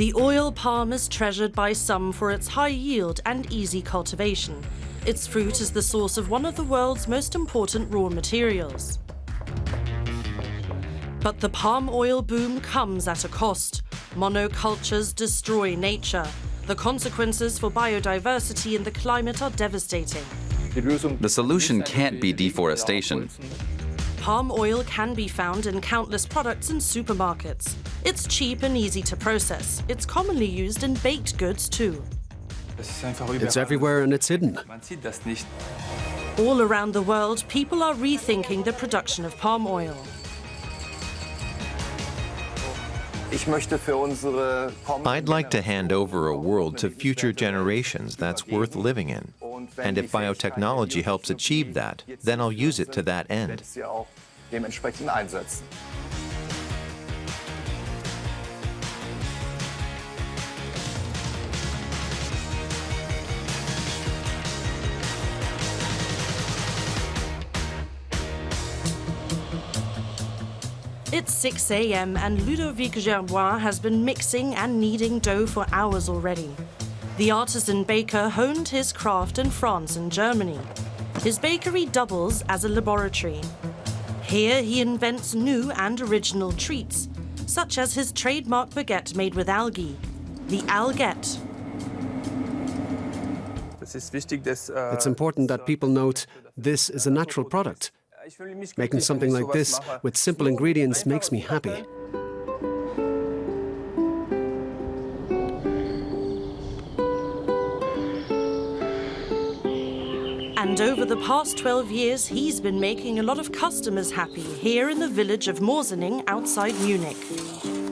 The oil palm is treasured by some for its high yield and easy cultivation. Its fruit is the source of one of the world's most important raw materials. But the palm oil boom comes at a cost. Monocultures destroy nature. The consequences for biodiversity and the climate are devastating. The solution can't be deforestation. Palm oil can be found in countless products in supermarkets. It's cheap and easy to process. It's commonly used in baked goods too. It's everywhere and it's hidden. All around the world, people are rethinking the production of palm oil. I'd like to hand over a world to future generations that's worth living in. And if biotechnology helps achieve that, then I'll use it to that end. It's 6 a.m. and Ludovic Gerbois has been mixing and kneading dough for hours already. The artisan baker honed his craft in France and Germany. His bakery doubles as a laboratory. Here he invents new and original treats, such as his trademark baguette made with algae, the Alguette. It's important that people note this is a natural product. Making something like this with simple ingredients makes me happy. And over the past 12 years, he's been making a lot of customers happy here in the village of Moosinning outside Munich.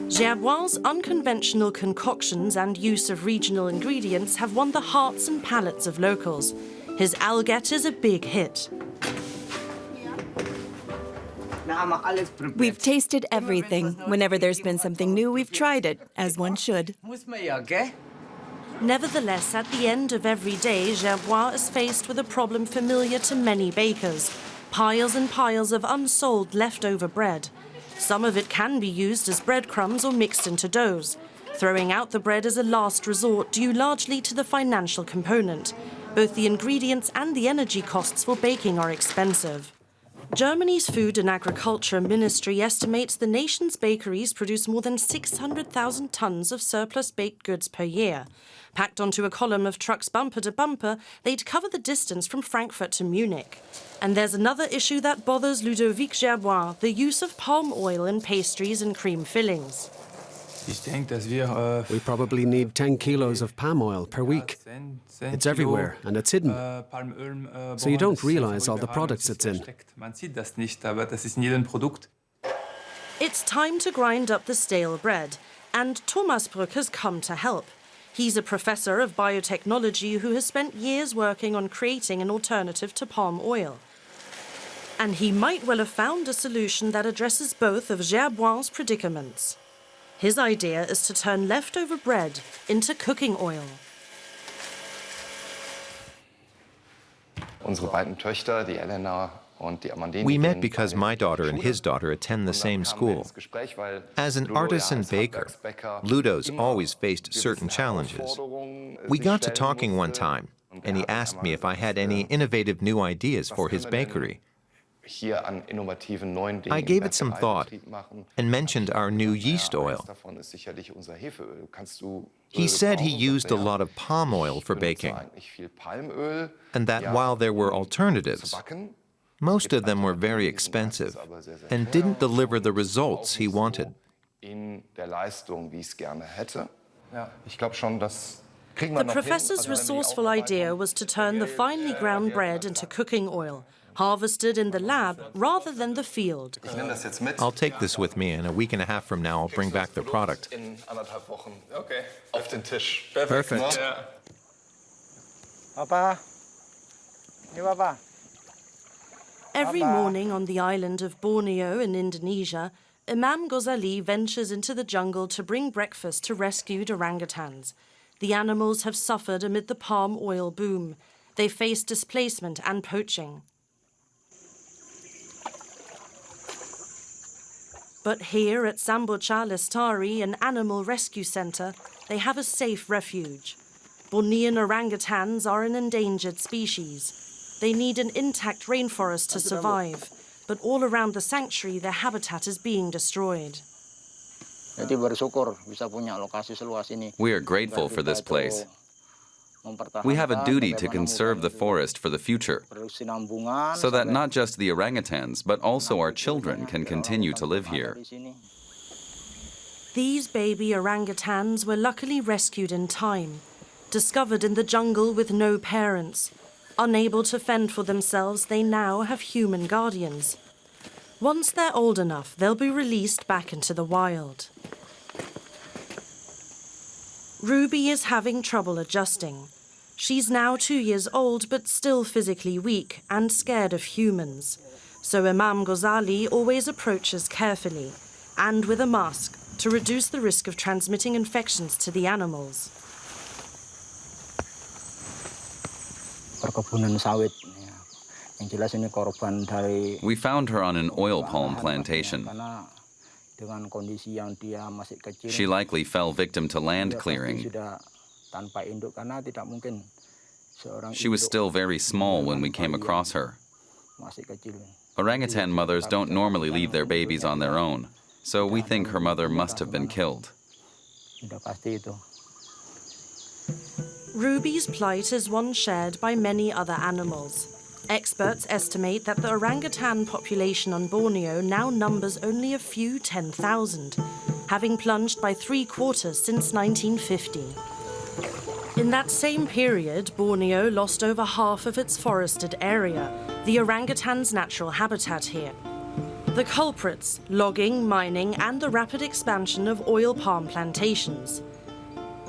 Gerbois' unconventional concoctions and use of regional ingredients have won the hearts and palates of locals. His Alguette is a big hit. We've tasted everything. Whenever there's been something new, we've tried it, as one should. Nevertheless, at the end of every day, Gerbois is faced with a problem familiar to many bakers. Piles and piles of unsold leftover bread. Some of it can be used as breadcrumbs or mixed into doughs. Throwing out the bread is a last resort due largely to the financial component. Both the ingredients and the energy costs for baking are expensive. Germany's Food and Agriculture Ministry estimates the nation's bakeries produce more than 600,000 tons of surplus baked goods per year. Packed onto a column of trucks bumper to bumper, they'd cover the distance from Frankfurt to Munich. And there's another issue that bothers Ludovic Gerbois, the use of palm oil in pastries and cream fillings. We probably need 10 kilos of palm oil per week. It's everywhere and it's hidden. So you don't realize all the products it's in. It's time to grind up the stale bread, and Thomas Brück has come to help. He's a professor of biotechnology who has spent years working on creating an alternative to palm oil. And he might well have found a solution that addresses both of Gerbois' predicaments. His idea is to turn leftover bread into cooking oil. We met because my daughter and his daughter attend the same school. As an artisan baker, Ludo's always faced certain challenges. We got to talking one time, and he asked me if I had any innovative new ideas for his bakery. I gave it some thought and mentioned our new yeast oil. He said he used a lot of palm oil for baking, and that while there were alternatives, most of them were very expensive and didn't deliver the results he wanted. The professor's resourceful idea was to turn the finely ground bread into cooking oil, harvested in the lab rather than the field. I'll take this with me, and a week and a half from now I'll bring back the product. Perfect. Every morning on the island of Borneo in Indonesia, Imam Ghazali ventures into the jungle to bring breakfast to rescued orangutans. The animals have suffered amid the palm oil boom. They face displacement and poaching. But here at Samboja Lestari, an animal rescue centre, they have a safe refuge. Bornean orangutans are an endangered species. They need an intact rainforest to survive, but all around the sanctuary their habitat is being destroyed. We are grateful for this place. We have a duty to conserve the forest for the future, so that not just the orangutans, but also our children can continue to live here. These baby orangutans were luckily rescued in time, discovered in the jungle with no parents. Unable to fend for themselves, they now have human guardians. Once they're old enough, they'll be released back into the wild. Ruby is having trouble adjusting. She's now two years old, but still physically weak and scared of humans. So Imam Ghazali always approaches carefully and with a mask to reduce the risk of transmitting infections to the animals. We found her on an oil palm plantation. She likely fell victim to land clearing. She was still very small when we came across her. Orangutan mothers don't normally leave their babies on their own, so we think her mother must have been killed. Ruby's plight is one shared by many other animals. Experts estimate that the orangutan population on Borneo now numbers only a few 10,000, having plunged by three quarters since 1950. In that same period, Borneo lost over half of its forested area, the orangutan's natural habitat here. The culprits, logging, mining, and the rapid expansion of oil palm plantations.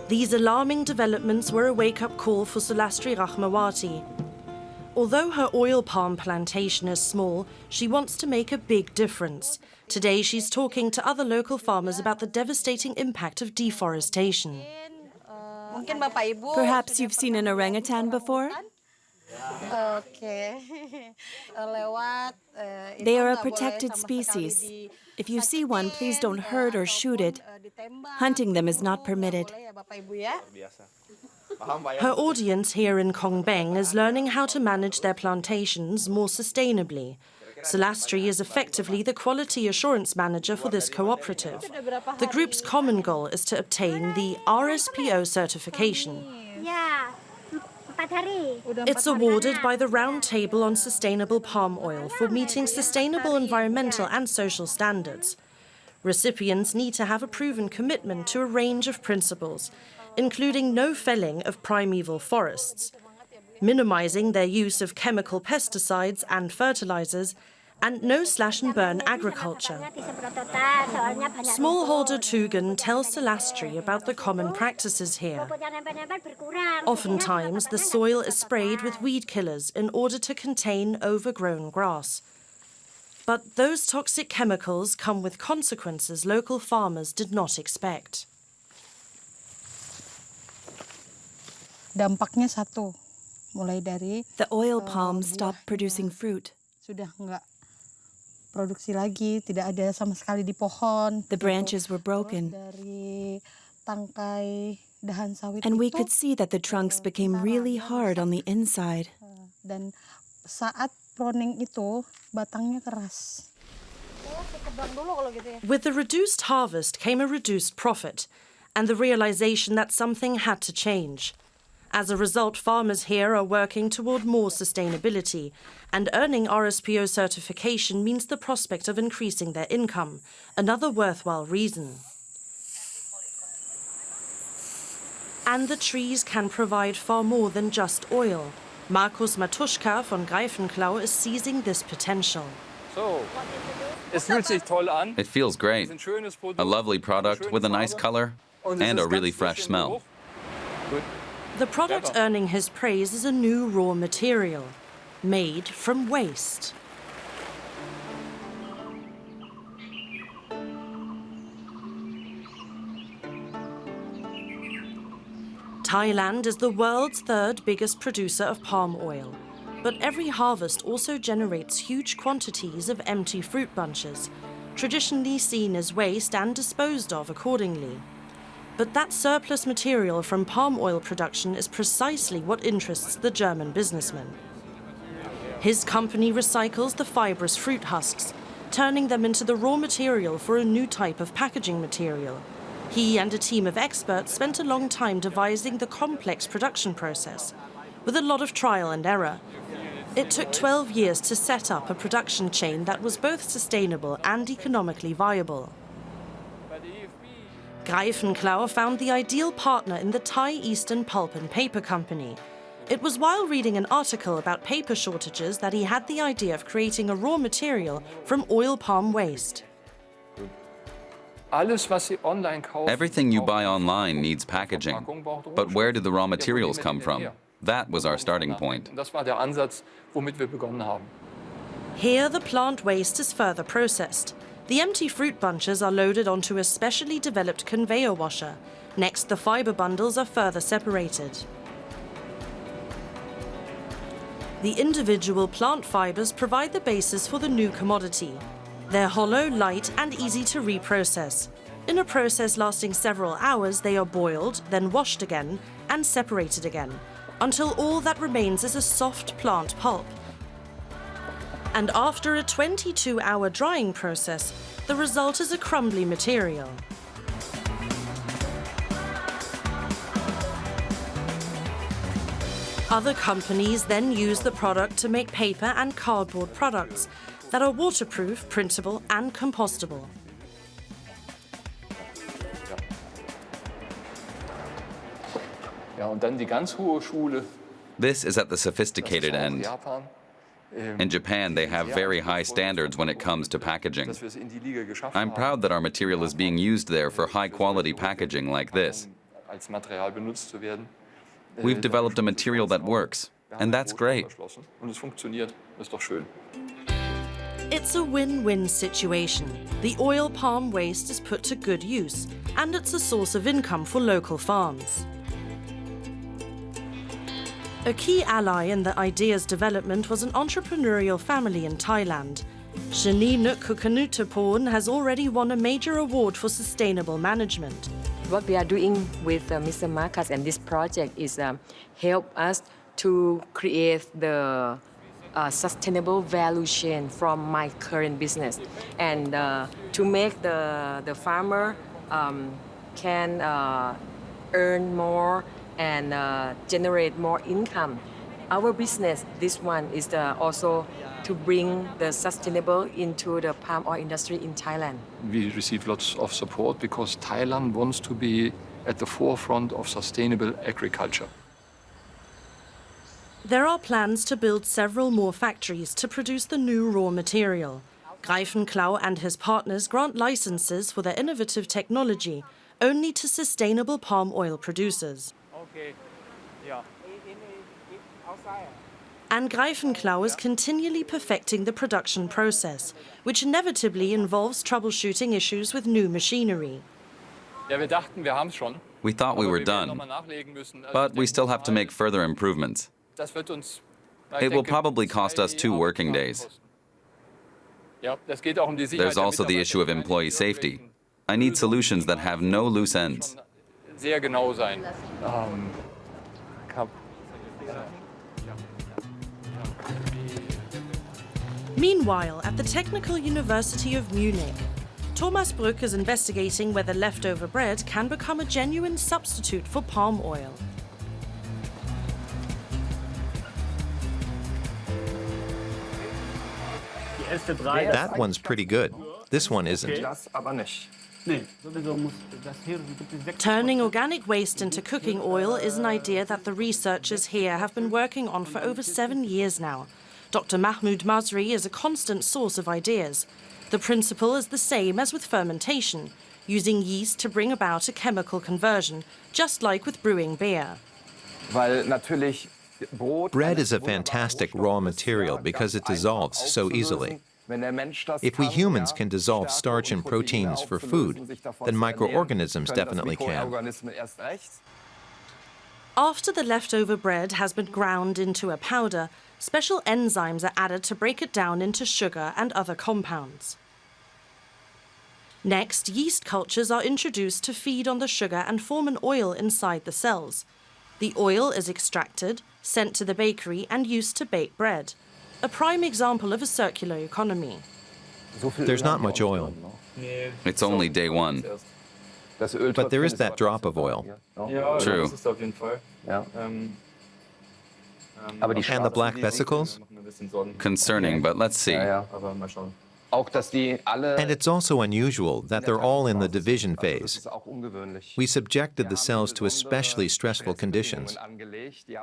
These alarming developments were a wake-up call for Sulastri Rahmawati, Although her oil palm plantation is small, she wants to make a big difference. Today she's talking to other local farmers about the devastating impact of deforestation. Perhaps you've seen an orangutan before? They are a protected species. If you see one, please don't hurt or shoot it. Hunting them is not permitted. Her audience here in Kongbeng is learning how to manage their plantations more sustainably. Sulastri is effectively the quality assurance manager for this cooperative. The group's common goal is to obtain the RSPO certification. It's awarded by the Round Table on Sustainable Palm Oil for meeting sustainable environmental and social standards. Recipients need to have a proven commitment to a range of principles, including no felling of primeval forests, minimizing their use of chemical pesticides and fertilizers, and no slash and burn agriculture. Smallholder Tugan tells Sulastri about the common practices here. Oftentimes, the soil is sprayed with weed killers in order to contain overgrown grass. But those toxic chemicals come with consequences local farmers did not expect. dampaknya satu, the oil eh, palm stopped producing fruit. Sudah enggak produksi lagi, tidak ada sama sekali di pohon. The branches were broken. Dari tangkai dahan sawit And we could see that the eh, trunks became really hard on the inside. Eh, dan saat pruning itu batangnya keras. With the reduced harvest came a reduced profit and the realization that something had to change. As a result, farmers here are working toward more sustainability, and earning RSPO certification means the prospect of increasing their income, another worthwhile reason. And the trees can provide far more than just oil. Markus Matuschka von Greiffenclau is seizing this potential. It feels great. A lovely product with a nice color and a really fresh smell. The product earning his praise is a new raw material, made from waste. Thailand is the world's third biggest producer of palm oil, but every harvest also generates huge quantities of empty fruit bunches, traditionally seen as waste and disposed of accordingly. But that surplus material from palm oil production is precisely what interests the German businessman. His company recycles the fibrous fruit husks, turning them into the raw material for a new type of packaging material. He and a team of experts spent a long time devising the complex production process, with a lot of trial and error. It took 12 years to set up a production chain that was both sustainable and economically viable. Greiffenclau found the ideal partner in the Thai Eastern Pulp and Paper Company. It was while reading an article about paper shortages that he had the idea of creating a raw material from oil palm waste. Everything you buy online needs packaging. But where did the raw materials come from? That was our starting point. Here, the plant waste is further processed. The empty fruit bunches are loaded onto a specially developed conveyor washer. Next, the fiber bundles are further separated. The individual plant fibers provide the basis for the new commodity. They're hollow, light, and easy to reprocess. In a process lasting several hours, they are boiled, then washed again, and separated again, until all that remains is a soft plant pulp. And after a 22-hour drying process, the result is a crumbly material. Other companies then use the product to make paper and cardboard products that are waterproof, printable and compostable. This is at the sophisticated end. In Japan, they have very high standards when it comes to packaging. I'm proud that our material is being used there for high-quality packaging like this. We've developed a material that works, and that's great. It's a win-win situation. The oil palm waste is put to good use, and it's a source of income for local farms. A key ally in the idea's development was an entrepreneurial family in Thailand. Shani Nukkukanutapon has already won a major award for sustainable management. What we are doing with uh, Mr. Marcus and this project is um, help us to create the uh, sustainable value chain from my current business and uh, to make the, the farmer um, can uh, earn more and uh, generate more income. Our business, this one, is the, also to bring the sustainable into the palm oil industry in Thailand. We receive lots of support because Thailand wants to be at the forefront of sustainable agriculture. There are plans to build several more factories to produce the new raw material. Greiffenclau and his partners grant licenses for their innovative technology only to sustainable palm oil producers. And Greiffenclau is continually perfecting the production process, which inevitably involves troubleshooting issues with new machinery. We thought we were done, but we still have to make further improvements. It will probably cost us two working days. There's also the issue of employee safety. I need solutions that have no loose ends. Um, Meanwhile, at the Technical University of Munich, Thomas Brück is investigating whether leftover bread can become a genuine substitute for palm oil. That one's pretty good. This one isn't. Turning organic waste into cooking oil is an idea that the researchers here have been working on for over seven years now. Dr. Mahmoud Masri is a constant source of ideas. The principle is the same as with fermentation, using yeast to bring about a chemical conversion, just like with brewing beer. Bread is a fantastic raw material because it dissolves so easily. If we humans can dissolve starch and proteins for food, then microorganisms definitely can. After the leftover bread has been ground into a powder, special enzymes are added to break it down into sugar and other compounds. Next, yeast cultures are introduced to feed on the sugar and form an oil inside the cells. The oil is extracted, sent to the bakery and used to bake bread. A prime example of a circular economy. There's not much oil. It's only day one. But there is that drop of oil. True. And the black vesicles? Concerning, but let's see. And it's also unusual that they're all in the division phase. We subjected the cells to especially stressful conditions.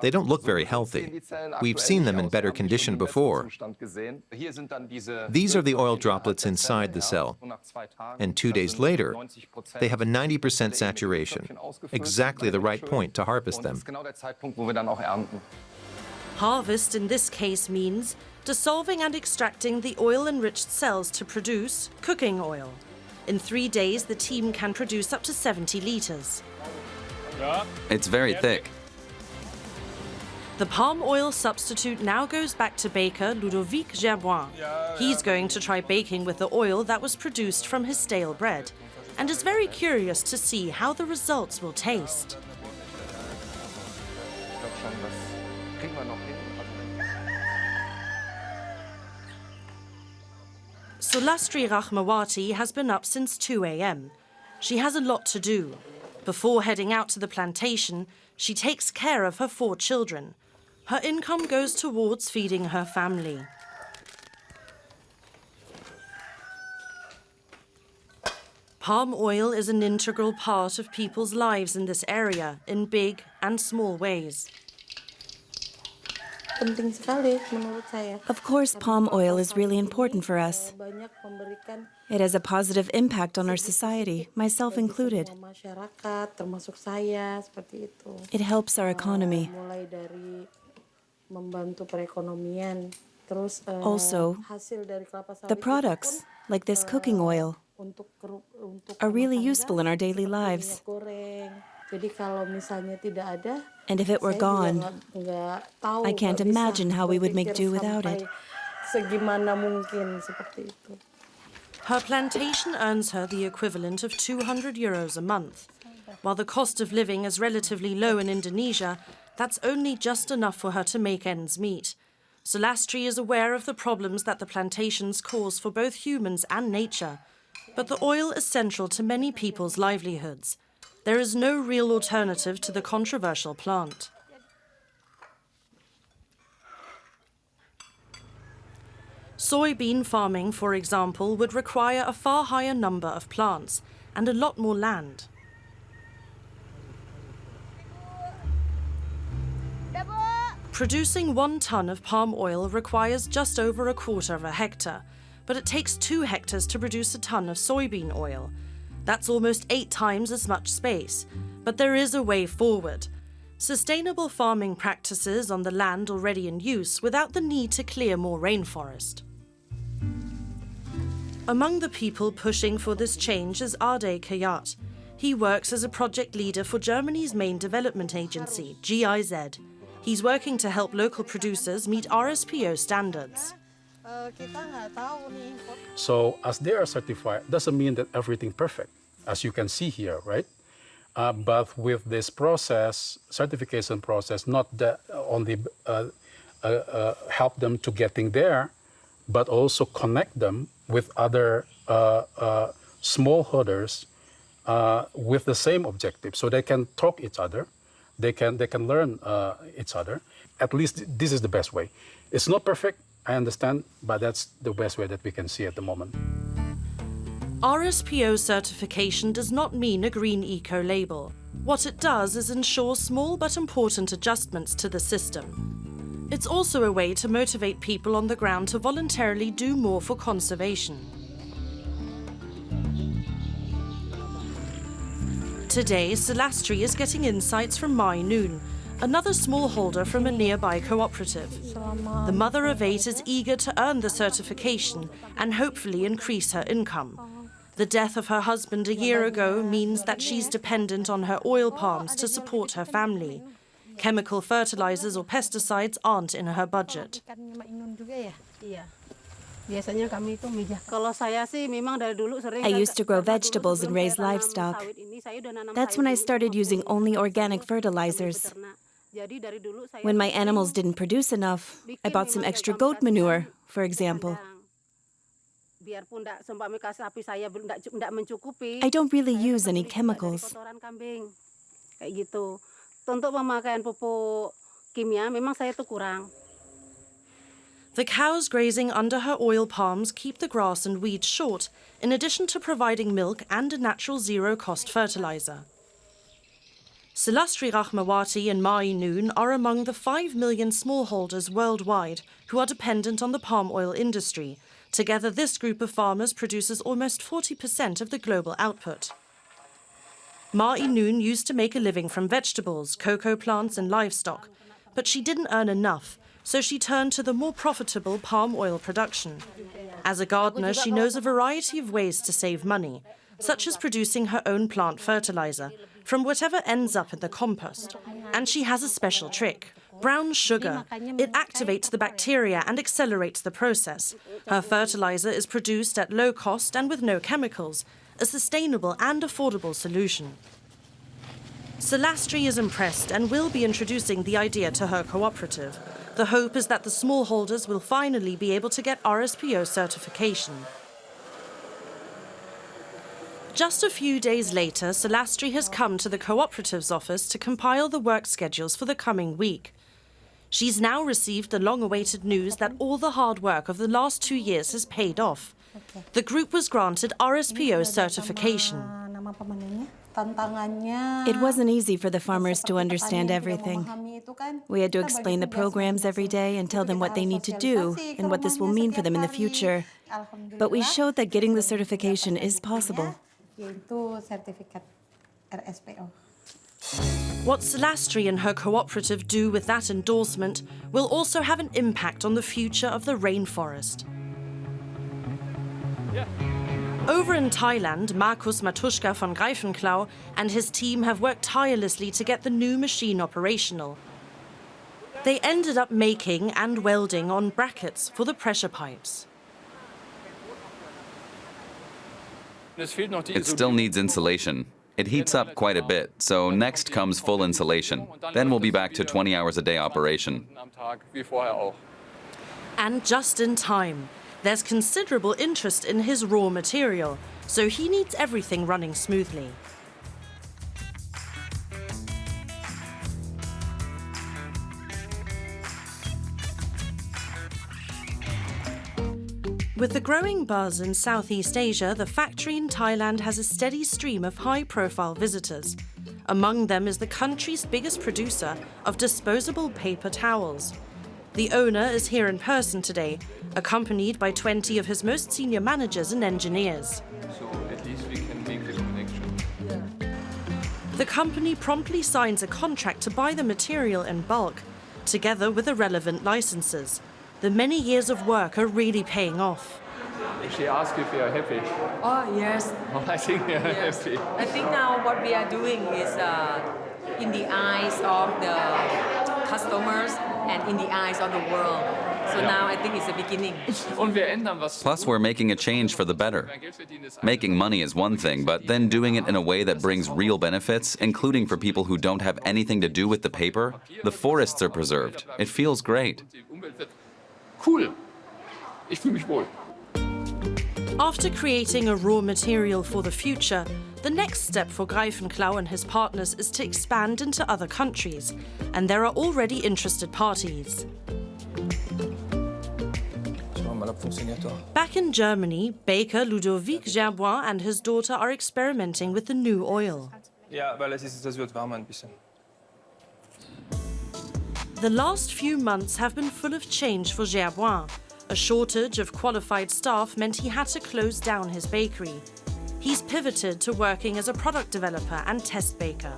They don't look very healthy. We've seen them in better condition before. These are the oil droplets inside the cell. And two days later, they have a 90% saturation, exactly the right point to harvest them. Harvest in this case means dissolving and extracting the oil-enriched cells to produce cooking oil. In three days, the team can produce up to 70 litres. It's very thick. The palm oil substitute now goes back to baker Ludovic Gerbois. He's going to try baking with the oil that was produced from his stale bread and is very curious to see how the results will taste. Sulastri Rahmawati has been up since 2 a.m. She has a lot to do. Before heading out to the plantation, she takes care of her four children. Her income goes towards feeding her family. Palm oil is an integral part of people's lives in this area in big and small ways. Of course, palm oil is really important for us. It has a positive impact on our society, myself included. It helps our economy. Also, the products, like this cooking oil, are really useful in our daily lives. And if it were gone, I can't imagine how we would make do without it. Her plantation earns her the equivalent of 200 euros a month. While the cost of living is relatively low in Indonesia, that's only just enough for her to make ends meet. Sulastri is aware of the problems that the plantations cause for both humans and nature. But the oil is central to many people's livelihoods there is no real alternative to the controversial plant. Soybean farming, for example, would require a far higher number of plants and a lot more land. Producing one ton of palm oil requires just over a quarter of a hectare, but it takes two hectares to produce a ton of soybean oil, that's almost eight times as much space. But there is a way forward. Sustainable farming practices on the land already in use without the need to clear more rainforest. Among the people pushing for this change is Ade Kayat. He works as a project leader for Germany's main development agency, GIZ. He's working to help local producers meet RSPO standards. So as they are certified, doesn't mean that everything perfect, as you can see here, right? Uh, but with this process, certification process, not that only uh, uh, uh, help them to getting there, but also connect them with other uh, uh, smallholders with the same objective, so they can talk each other, they can they can learn each other. At least this is the best way. It's not perfect, I understand, but that's the best way that we can see at the moment. RSPO certification does not mean a green eco label. What it does is ensure small but important adjustments to the system. It's also a way to motivate people on the ground to voluntarily do more for conservation. Today, Sulastri is getting insights from Mai Noon, another smallholder from a nearby cooperative. The mother of eight is eager to earn the certification and hopefully increase her income. The death of her husband a year ago means that she's dependent on her oil palms to support her family. Chemical fertilizers or pesticides aren't in her budget. I used to grow vegetables and raise livestock. That's when I started using only organic fertilizers. When my animals didn't produce enough, I bought some extra goat manure, for example. I don't really use any chemicals. The cows grazing under her oil palms keep the grass and weeds short, in addition to providing milk and a natural zero-cost fertilizer. Sulastri Rahmawati and Mai Noon are among the 5 million smallholders worldwide who are dependent on the palm oil industry. Together, this group of farmers produces almost 40% of the global output. Mai Noon used to make a living from vegetables, cocoa plants and livestock, but she didn't earn enough, so she turned to the more profitable palm oil production. As a gardener, she knows a variety of ways to save money, such as producing her own plant fertilizer from whatever ends up in the compost. And she has a special trick. Brown sugar. It activates the bacteria and accelerates the process. Her fertilizer is produced at low cost and with no chemicals, a sustainable and affordable solution. Sulastri is impressed and will be introducing the idea to her cooperative. The hope is that the smallholders will finally be able to get RSPO certification. Just a few days later, Sulastri has come to the cooperative's office to compile the work schedules for the coming week. She's now received the long-awaited news that all the hard work of the last two years has paid off. The group was granted RSPO certification. It wasn't easy for the farmers to understand everything. We had to explain the programs every day and tell them what they need to do and what this will mean for them in the future. But we showed that getting the certification is possible. What Sulastri and her cooperative do with that endorsement will also have an impact on the future of the rainforest. Yeah. Over in Thailand, Markus Matuschka von Greiffenclau and his team have worked tirelessly to get the new machine operational. They ended up making and welding on brackets for the pressure pipes. It still needs insulation. It heats up quite a bit, so next comes full insulation. Then we'll be back to 20 hours a day operation. And just in time. There's considerable interest in his raw material, so he needs everything running smoothly. With the growing buzz in Southeast Asia, the factory in Thailand has a steady stream of high-profile visitors. Among them is the country's biggest producer of disposable paper towels. The owner is here in person today, accompanied by 20 of his most senior managers and engineers. So at least we can make the connection. The company promptly signs a contract to buy the material in bulk, together with the relevant licenses. The many years of work are really paying off. She asked if you are happy. Oh, yes. Oh, I think we are yes. happy. I think now what we are doing is uh, in the eyes of the customers and in the eyes of the world. So now I think it's the beginning. Plus, we're making a change for the better. Making money is one thing, but then doing it in a way that brings real benefits, including for people who don't have anything to do with the paper, the forests are preserved. It feels great. Cool. Ich fühle mich wohl. After creating a raw material for the future, the next step for Greiffenclau and his partners is to expand into other countries, and there are already interested parties. Back in Germany, baker Ludovic Gerbois and his daughter are experimenting with the new oil. The last few months have been full of change for Gerbois. A shortage of qualified staff meant he had to close down his bakery. He's pivoted to working as a product developer and test baker.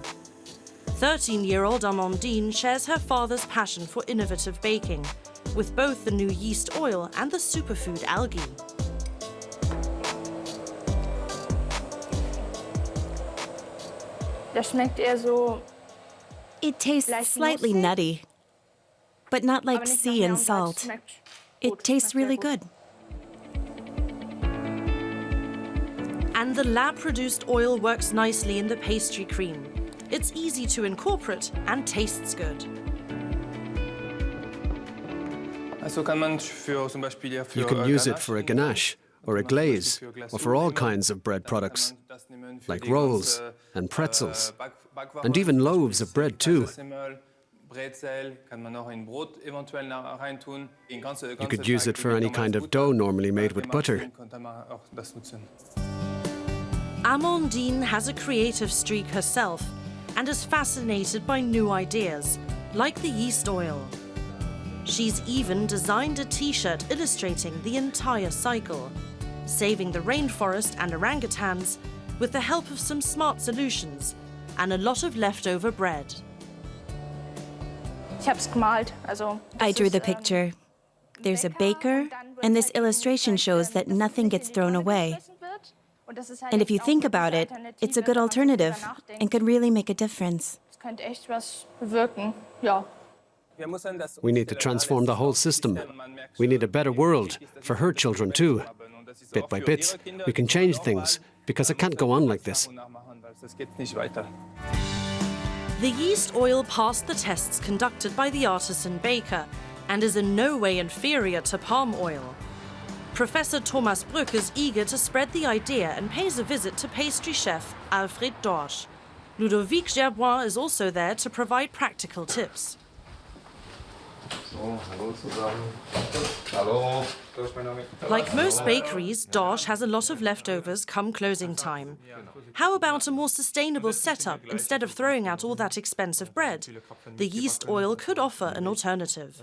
13-year-old Amandine shares her father's passion for innovative baking, with both the new yeast oil and the superfood algae. It tastes slightly nutty, but not like sea and salt. It tastes really good. And the lab-produced oil works nicely in the pastry cream. It's easy to incorporate and tastes good. You can use it for a ganache, or a glaze, or for all kinds of bread products, like rolls and pretzels, and even loaves of bread too. You could use it for any kind of dough normally made with butter. Amandine has a creative streak herself and is fascinated by new ideas, like the yeast oil. She's even designed a t-shirt illustrating the entire cycle, saving the rainforest and orangutans with the help of some smart solutions and a lot of leftover bread. I drew the picture. There's a baker, and this illustration shows that nothing gets thrown away. And if you think about it, it's a good alternative and could really make a difference. We need to transform the whole system. We need a better world for her children too. Bit by bit, we can change things, because it can't go on like this. The yeast oil passed the tests conducted by the artisan baker and is in no way inferior to palm oil. Professor Thomas Brück is eager to spread the idea and pays a visit to pastry chef Alfred Dorsch. Ludovic Gerbois is also there to provide practical tips. Like most bakeries, Dorsch has a lot of leftovers come closing time. How about a more sustainable setup instead of throwing out all that expensive bread? The yeast oil could offer an alternative.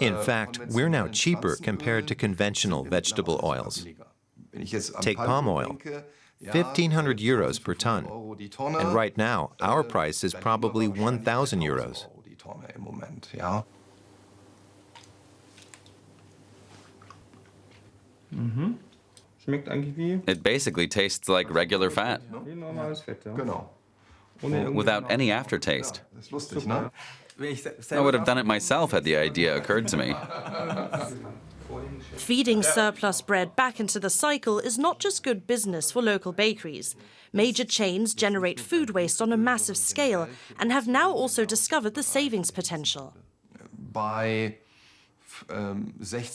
In fact, we're now cheaper compared to conventional vegetable oils. Take palm oil. 1,500 euros per ton. And right now, our price is probably 1,000 euros. It basically tastes like regular fat. Without any aftertaste. I would have done it myself had the idea occurred to me. Feeding surplus bread back into the cycle is not just good business for local bakeries. Major chains generate food waste on a massive scale and have now also discovered the savings potential.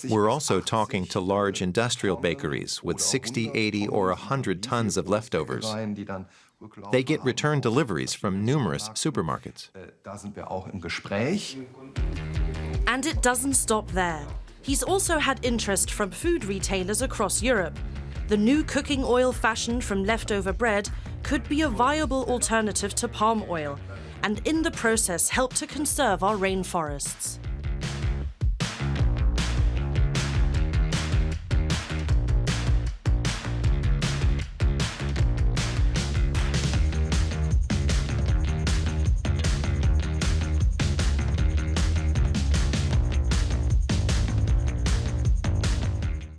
We're also talking to large industrial bakeries with 60, 80, or 100 tons of leftovers. They get return deliveries from numerous supermarkets. And it doesn't stop there. He's also had interest from food retailers across Europe. The new cooking oil fashioned from leftover bread could be a viable alternative to palm oil, and in the process help to conserve our rainforests.